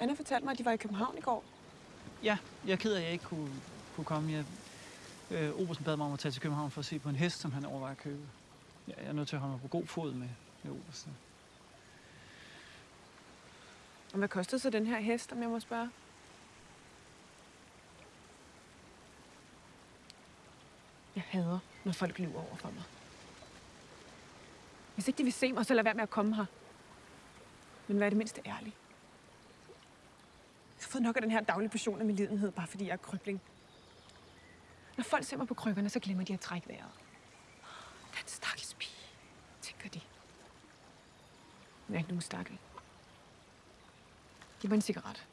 Anna fortalte mig, at de var i København i går. Ja, jeg er ked af, at jeg ikke kunne, kunne komme. Jeg, øh, Obersen bad mig om at tage til København for at se på en hest, som han overvejer at købe. Ja, jeg er nødt til at holde mig på god fod med, med Obersen. Og hvad kostede så den her hest, om jeg må spørge? Jeg hader, når folk lyver over for mig. Hvis ikke de vil se mig, så lad være med at komme her. Men vær det mindste ærlig. Fået nok af den her daglige portion af min lidenhed, bare fordi jeg er krybling. Når folk ser mig på krykkerne, så glemmer de at trække vejret. Den stakkels pige, tænker de. Men jeg er ikke nogen stakkel. Giv mig en cigaret.